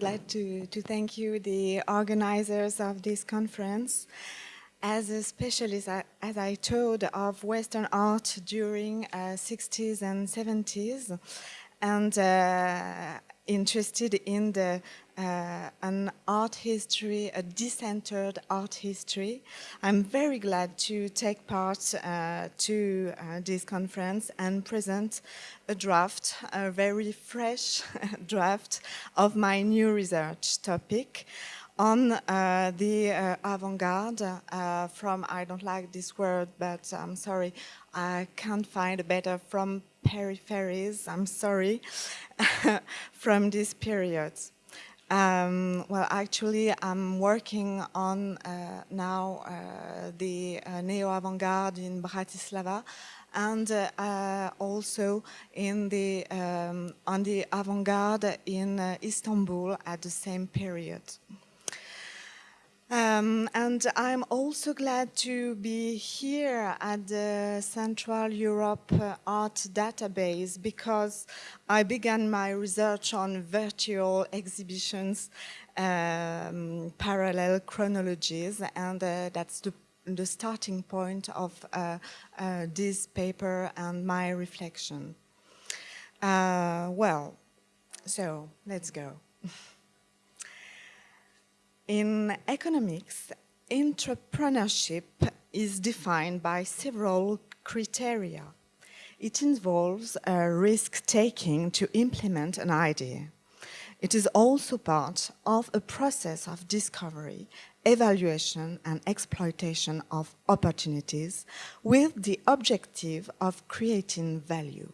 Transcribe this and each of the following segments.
would like to, to thank you, the organizers of this conference. As a specialist, as I told, of Western art during uh, 60s and 70s, and uh, interested in the uh, an art history, a decentered art history. I'm very glad to take part uh, to uh, this conference and present a draft, a very fresh draft of my new research topic on uh, the uh, avant-garde uh, from, I don't like this word, but I'm sorry, I can't find a better, from peripheries, I'm sorry, from this period. Um, well, actually, I'm working on uh, now uh, the uh, neo-avant-garde in Bratislava and uh, also in the um, on the avant-garde in uh, Istanbul at the same period. Um, and I'm also glad to be here at the Central Europe uh, Art Database because I began my research on virtual exhibitions, um, parallel chronologies, and uh, that's the, the, starting point of uh, uh this paper and my reflection. Uh, well, so let's go. In economics, entrepreneurship is defined by several criteria. It involves uh, a risk-taking to implement an idea. It is also part of a process of discovery, evaluation and exploitation of opportunities with the objective of creating value.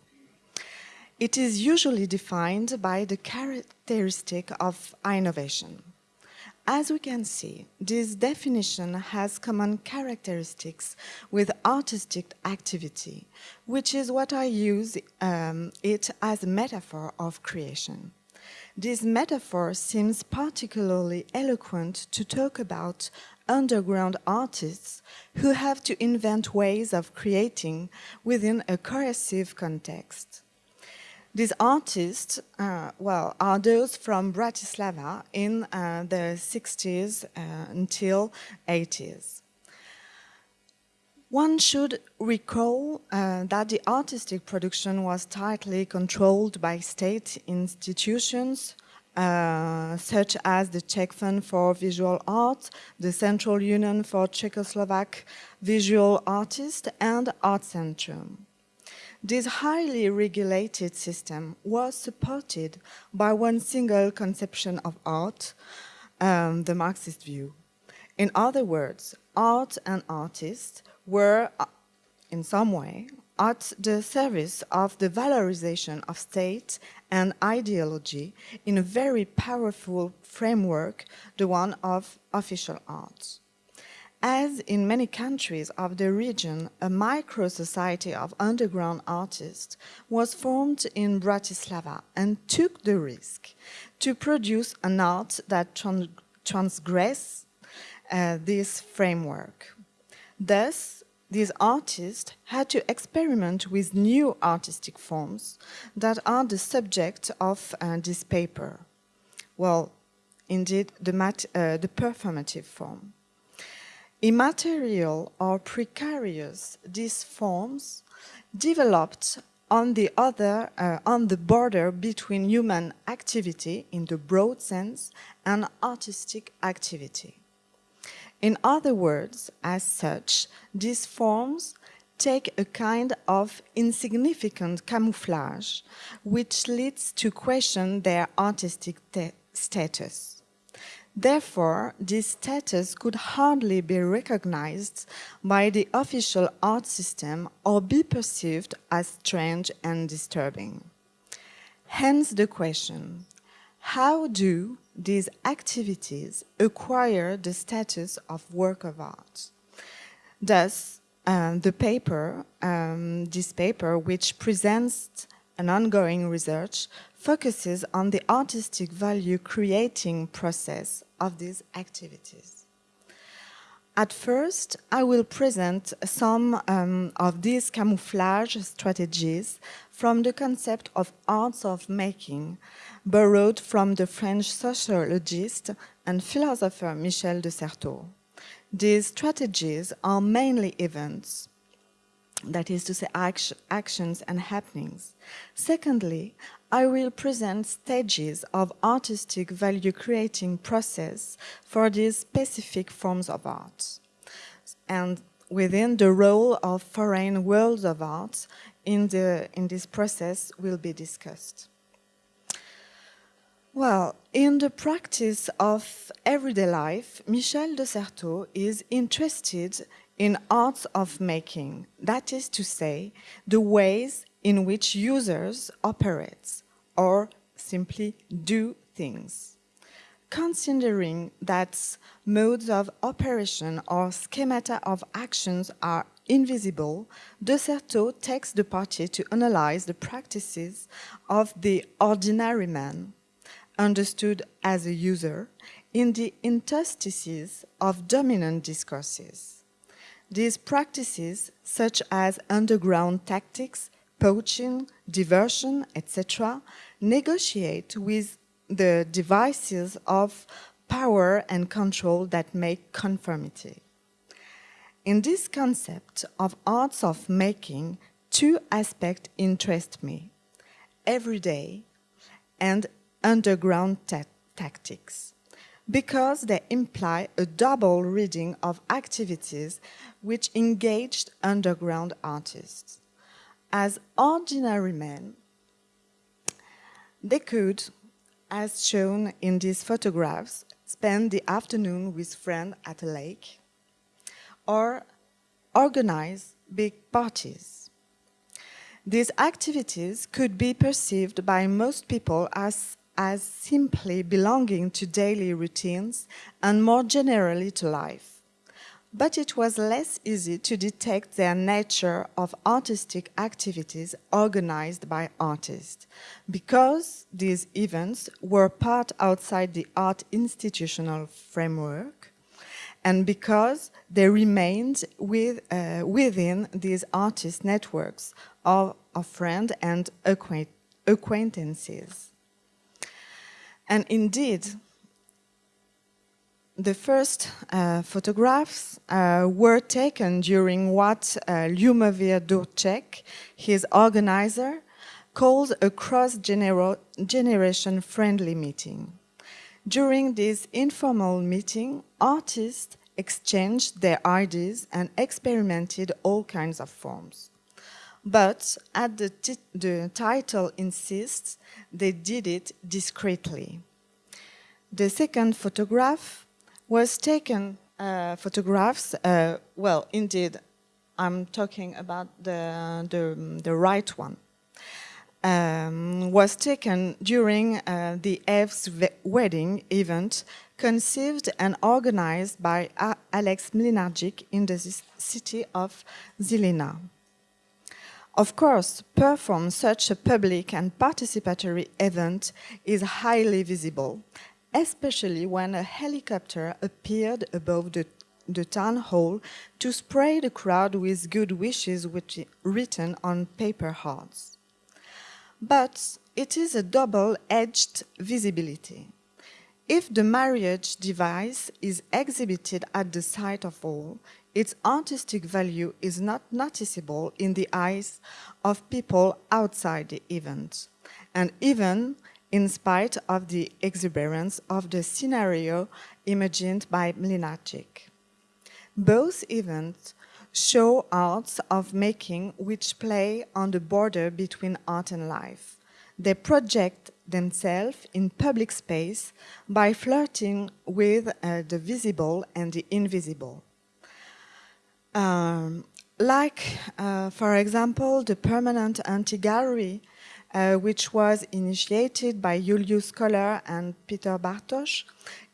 It is usually defined by the characteristic of innovation. As we can see, this definition has common characteristics with artistic activity, which is what I use um, it as a metaphor of creation. This metaphor seems particularly eloquent to talk about underground artists who have to invent ways of creating within a coercive context. These artists, uh, well, are those from Bratislava in uh, the 60s uh, until 80s. One should recall uh, that the artistic production was tightly controlled by state institutions, uh, such as the Czech Fund for Visual Art, the Central Union for Czechoslovak Visual Artists, and Art Centrum. This highly regulated system was supported by one single conception of art, um, the Marxist view. In other words, art and artists were, uh, in some way, at the service of the valorization of state and ideology in a very powerful framework, the one of official arts. As in many countries of the region, a micro-society of underground artists was formed in Bratislava and took the risk to produce an art that trans transgress uh, this framework. Thus, these artists had to experiment with new artistic forms that are the subject of uh, this paper. Well, indeed, the, uh, the performative form. Immaterial or precarious, these forms developed on the other, uh, on the border between human activity in the broad sense and artistic activity. In other words, as such, these forms take a kind of insignificant camouflage, which leads to question their artistic status. Therefore, this status could hardly be recognized by the official art system or be perceived as strange and disturbing. Hence the question, how do these activities acquire the status of work of art? Thus, um, the paper, um, this paper, which presents an ongoing research, focuses on the artistic value creating process of these activities. At first, I will present some um, of these camouflage strategies from the concept of arts of making, borrowed from the French sociologist and philosopher Michel de Certeau. These strategies are mainly events, that is to say act actions and happenings. Secondly, I will present stages of artistic value-creating process for these specific forms of art. And within the role of foreign worlds of art in, the, in this process will be discussed. Well, in the practice of everyday life, Michel de Certeau is interested in arts of making, that is to say, the ways in which users operate or simply do things. Considering that modes of operation or schemata of actions are invisible, De Certeau takes the party to analyze the practices of the ordinary man, understood as a user, in the interstices of dominant discourses. These practices, such as underground tactics, poaching, diversion, etc., negotiate with the devices of power and control that make conformity. In this concept of arts of making, two aspects interest me, everyday and underground ta tactics, because they imply a double reading of activities which engaged underground artists. As ordinary men, they could, as shown in these photographs, spend the afternoon with friends at a lake, or organize big parties. These activities could be perceived by most people as, as simply belonging to daily routines and more generally to life but it was less easy to detect their nature of artistic activities organized by artists, because these events were part outside the art institutional framework, and because they remained with, uh, within these artist networks of, of friends and acquaint acquaintances. And indeed, the first uh, photographs uh, were taken during what uh, Ľubomír Ďurček, his organizer, calls a cross-generation friendly meeting. During this informal meeting, artists exchanged their ideas and experimented all kinds of forms. But, as the, the title insists, they did it discreetly. The second photograph was taken uh, photographs, uh, well, indeed, I'm talking about the, the, the right one, um, was taken during uh, the Eve's wedding event conceived and organized by Alex Mlynárčik in the city of Žilina. Of course, perform such a public and participatory event is highly visible especially when a helicopter appeared above the, the town hall to spray the crowd with good wishes which, written on paper hearts. But it is a double-edged visibility. If the marriage device is exhibited at the sight of all, its artistic value is not noticeable in the eyes of people outside the event. And even in spite of the exuberance of the scenario imagined by Mlynárčik. Both events show arts of making which play on the border between art and life. They project themselves in public space by flirting with uh, the visible and the invisible. Um, like, uh, for example, the permanent anti-gallery uh, which was initiated by Julius Koller and Peter Bartoš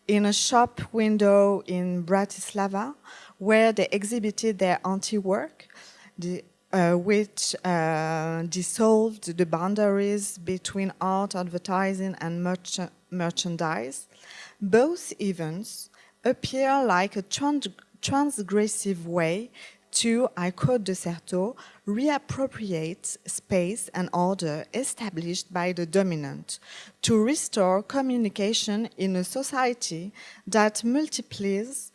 in a shop window in Bratislava, where they exhibited their anti-work, uh, which uh, dissolved the boundaries between art, advertising and merch merchandise. Both events appear like a trans transgressive way to, I quote de Certeau, reappropriate space and order established by the dominant, to restore communication in a society that multiplies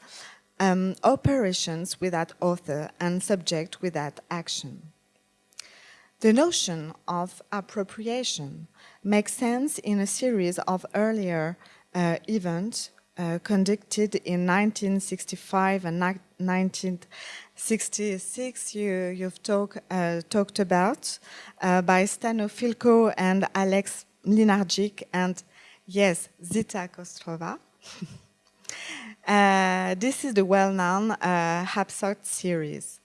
um, operations without author and subject without action. The notion of appropriation makes sense in a series of earlier uh, events uh, conducted in 1965 and 1966 you, you've uh, talked about uh, by Stano Filko and Alex Mlynárčik and yes, Zita Kostrová. Uh, this is the well-known uh, HAPSOC series.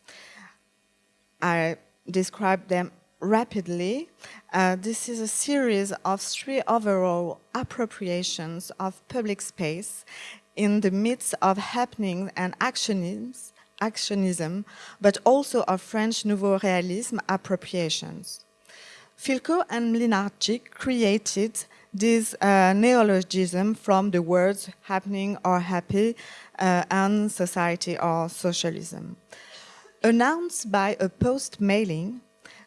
I describe them rapidly. Uh, this is a series of three overall appropriations of public space in the midst of happening and actionism, actionism but also of French Nouveau Realism appropriations. Filko and Mlynárčik created this uh, neologism from the words happening or happy uh, and society or socialism. Announced by a post mailing,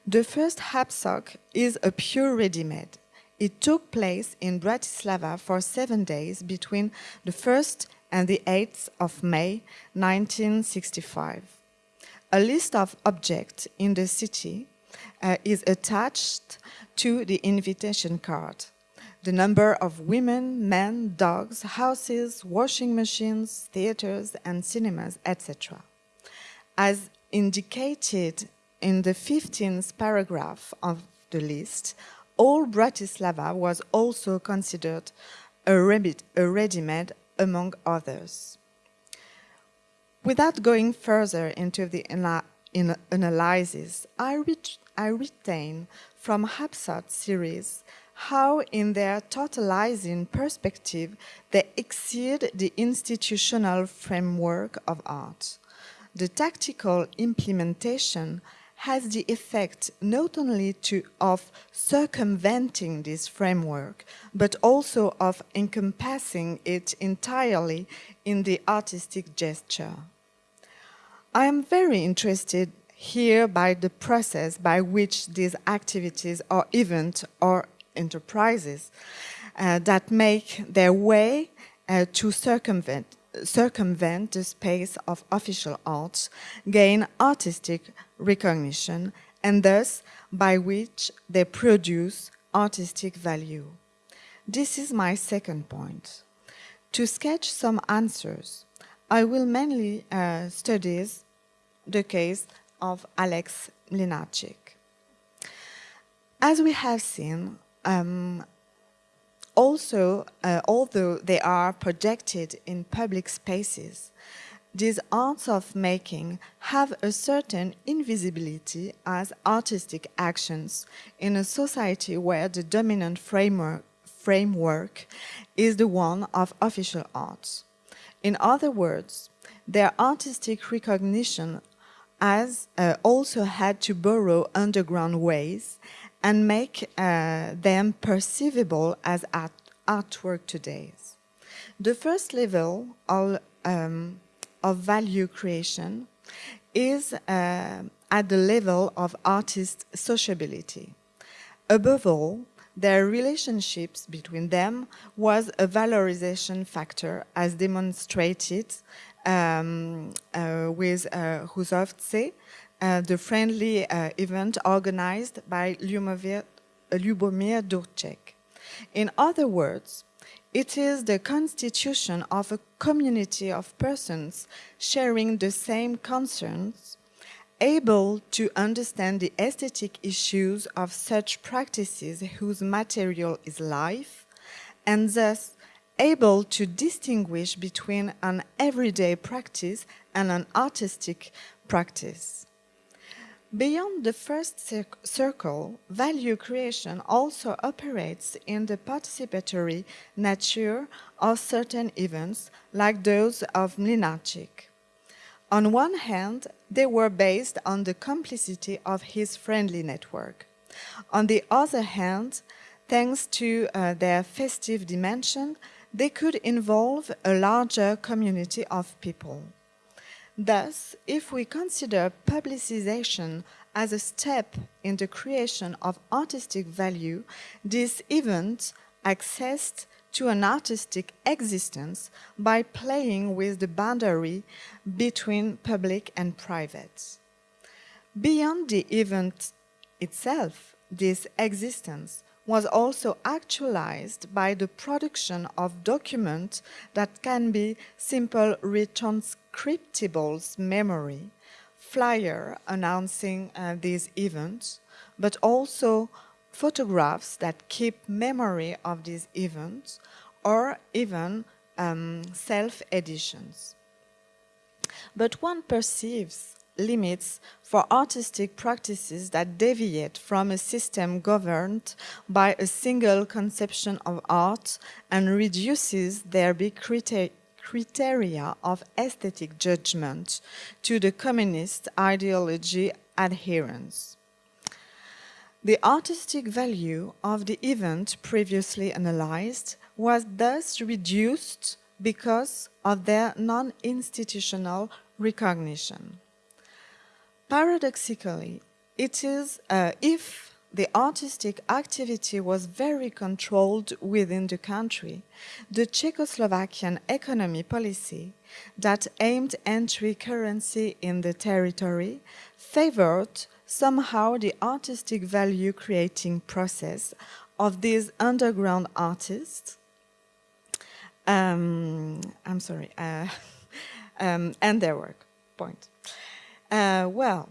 the first HAPSOC is a pure ready-made. It took place in Bratislava for seven days between the 1st and the 8th of May 1965. A list of objects in the city uh, is attached to the invitation card. The number of women, men, dogs, houses, washing machines, theaters and cinemas, etc. As indicated in the 15th paragraph of the list, all Bratislava was also considered a ready-made among others. Without going further into the analysis, I, re I retain from HAPSOC series how in their totalizing perspective they exceed the institutional framework of art. The tactical implementation has the effect not only to, of circumventing this framework, but also of encompassing it entirely in the artistic gesture. I am very interested here by the process by which these activities or events or enterprises uh, that make their way uh, to circumvent circumvent the space of official arts, gain artistic recognition, and thus by which they produce artistic value. This is my second point. To sketch some answers, I will mainly uh, study the case of Alex Mlynárčik. As we have seen, um, also, uh, although they are projected in public spaces, these arts of making have a certain invisibility as artistic actions in a society where the dominant framework, framework is the one of official arts. In other words, their artistic recognition has uh, also had to borrow underground ways and make uh, them perceivable as art artwork today. The first level of, um, of value creation is uh, at the level of artist sociability. Above all, their relationships between them was a valorization factor as demonstrated um, uh, with uh, uh, the friendly uh, event organized by Ľubomír, Ľubomír Ďurček. In other words, it is the constitution of a community of persons sharing the same concerns, able to understand the aesthetic issues of such practices whose material is life, and thus able to distinguish between an everyday practice and an artistic practice. Beyond the first circle, value creation also operates in the participatory nature of certain events, like those of Mlynárčik. On one hand, they were based on the complicity of his friendly network. On the other hand, thanks to uh, their festive dimension, they could involve a larger community of people. Thus, if we consider publicization as a step in the creation of artistic value, this event accessed to an artistic existence by playing with the boundary between public and private. Beyond the event itself, this existence was also actualized by the production of documents that can be simple retranscriptables memory, flyer announcing uh, these events, but also photographs that keep memory of these events, or even um, self-editions. But one perceives limits for artistic practices that deviate from a system governed by a single conception of art and reduces their big criteria of aesthetic judgment to the communist ideology adherence. The artistic value of the event previously analyzed was thus reduced because of their non-institutional recognition. Paradoxically, it is uh, if the artistic activity was very controlled within the country, the Czechoslovakian economy policy that aimed entry currency in the territory favored somehow the artistic value creating process of these underground artists. Um, I'm sorry, uh, um, and their work, point. Uh, well,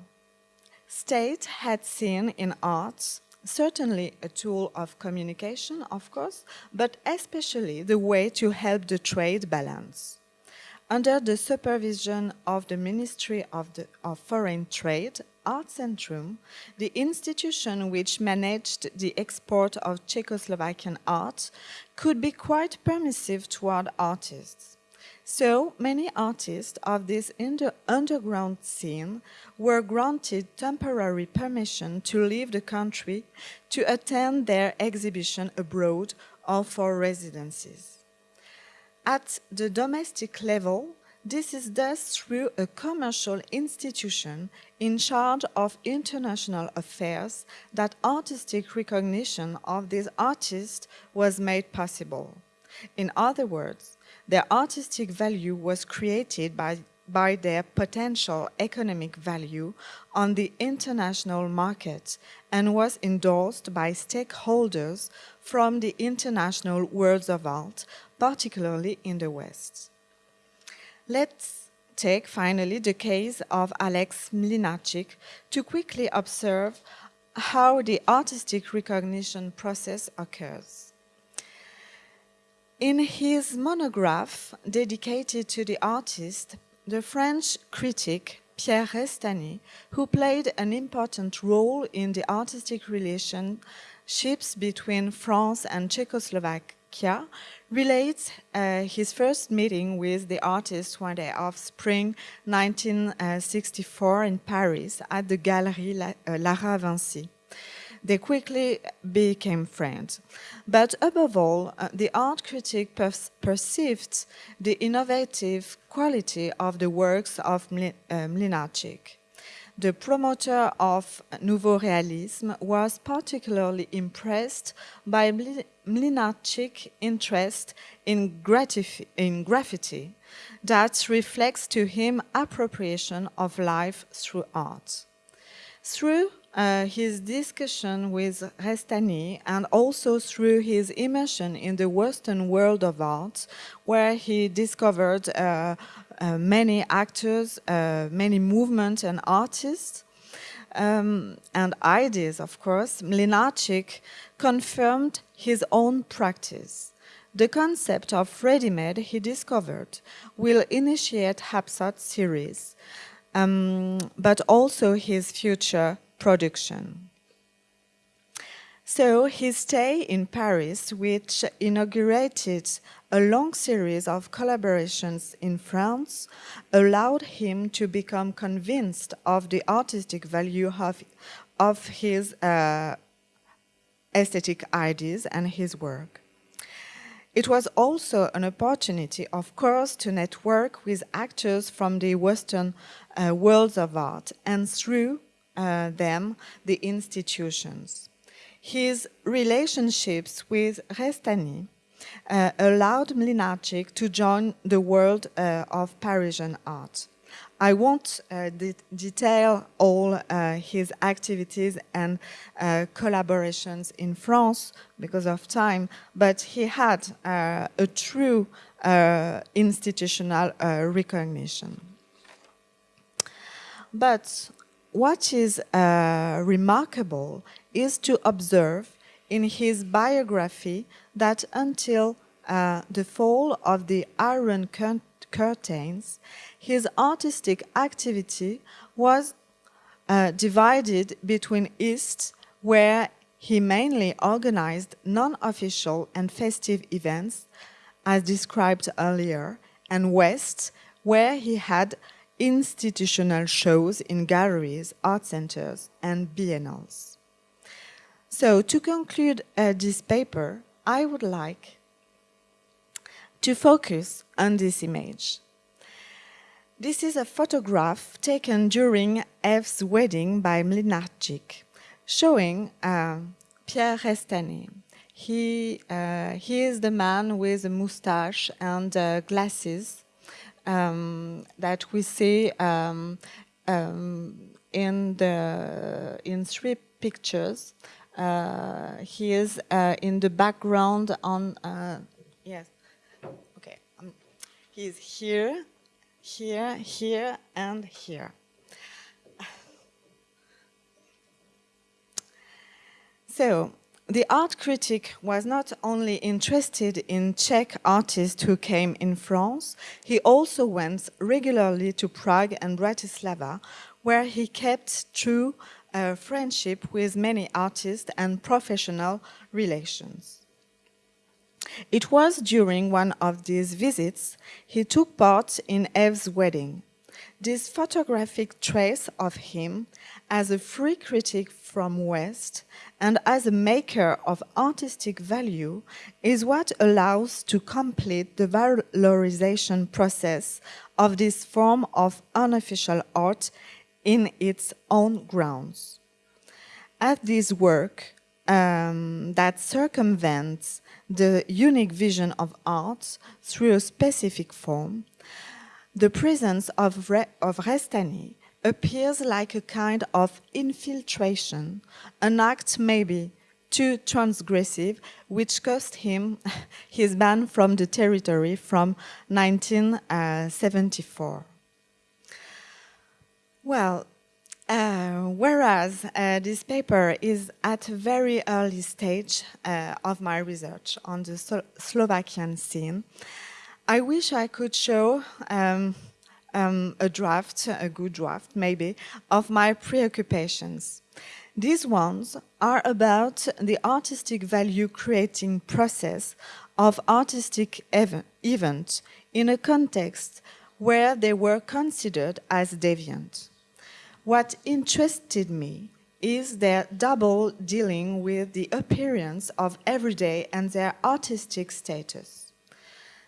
state had seen in arts certainly a tool of communication, of course, but especially the way to help the trade balance. Under the supervision of the Ministry of, the, of Foreign Trade, Art Centrum, the institution which managed the export of Czechoslovakian art, could be quite permissive toward artists. So many artists of this underground scene were granted temporary permission to leave the country to attend their exhibition abroad or for residencies. At the domestic level, this is thus through a commercial institution in charge of international affairs that artistic recognition of these artists was made possible. In other words, their artistic value was created by, by their potential economic value on the international market and was endorsed by stakeholders from the international worlds of art, particularly in the West. Let's take finally the case of Alex Mlynárčik to quickly observe how the artistic recognition process occurs. In his monograph dedicated to the artist, the French critic Pierre Restany, who played an important role in the artistic relationships between France and Czechoslovakia, relates uh, his first meeting with the artist one day of spring 1964 in Paris at the Galerie uh, Lara Vincy. They quickly became friends. But above all, uh, the art critic per perceived the innovative quality of the works of uh, Mlynárčik. The promoter of Nouveau Realisme was particularly impressed by Mlynárčik's interest in, in graffiti that reflects to him appropriation of life through art. Through uh, his discussion with Restany and also through his immersion in the Western world of art, where he discovered uh, uh, many actors, uh, many movements and artists, um, and ideas, of course, Mlynárčik confirmed his own practice. The concept of ready-made he discovered will initiate Hapsoc series, um, but also his future production. So his stay in Paris, which inaugurated a long series of collaborations in France, allowed him to become convinced of the artistic value of, of his uh, aesthetic ideas and his work. It was also an opportunity, of course, to network with actors from the Western uh, worlds of art and through uh, them, the institutions. His relationships with Restany uh, allowed Mlynárčik to join the world uh, of Parisian art. I won't uh, de detail all uh, his activities and collaborations in France because of time, but he had a true institutional recognition. But what is remarkable is to observe in his biography that until the fall of the Iron curtains, his artistic activity was uh, divided between East, where he mainly organized non-official and festive events, as described earlier, and West, where he had institutional shows in galleries, art centers, and biennales. So to conclude uh, this paper, I would like to focus on this image. This is a photograph taken during Eve's wedding by Mlynárčik, showing uh, Pierre Restany. He, uh, he is the man with a mustache and uh, glasses um, that we see um, um, in, the, in three pictures. Uh, he is uh, in the background on, uh, yes, He's here, here, here, and here. So, the art critic was not only interested in Czech artists who came in France, he also went regularly to Prague and Bratislava, where he kept true uh, friendship with many artists and professional relations. It was during one of these visits he took part in Eve's wedding. This photographic trace of him as a free critic from West and as a maker of artistic value is what allows to complete the valorization process of this form of unofficial art in its own grounds. At this work um, that circumvents the unique vision of art through a specific form, the presence of, Re of Restany appears like a kind of infiltration, an act maybe too transgressive, which cost him his ban from the territory from 1974. Well, uh, whereas uh, this paper is at a very early stage uh, of my research on the Slovakian scene, I wish I could show um, um, a draft, a good draft maybe, of my preoccupations. These ones are about the artistic value creating process of artistic ev events in a context where they were considered as deviant. What interested me is their double dealing with the appearance of everyday and their artistic status.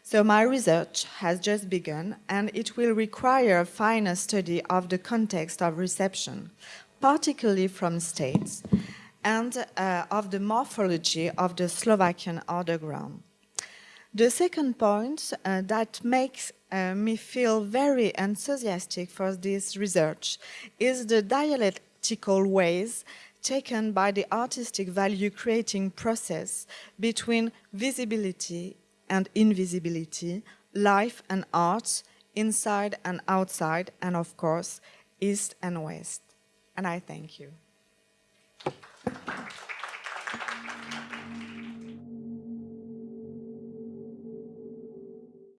So my research has just begun and it will require a finer study of the context of reception, particularly from states, and uh, of the morphology of the Slovakian underground. The second point uh, that makes uh, me feel very enthusiastic for this research is the dialectical ways taken by the artistic value creating process between visibility and invisibility, life and arts, inside and outside, and of course, east and west. And I thank you.